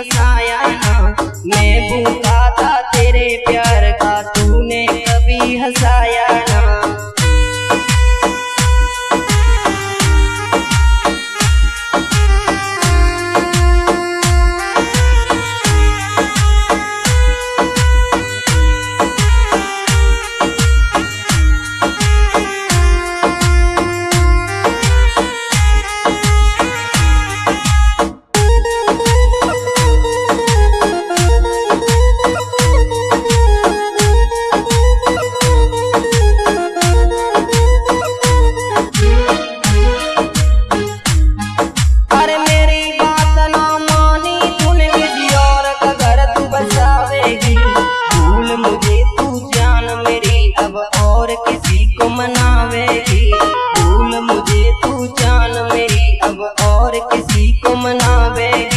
has not. खुशी को मनावेगी। भूल मुझे तू जान मेरी। अब और किसी को मनावेगी।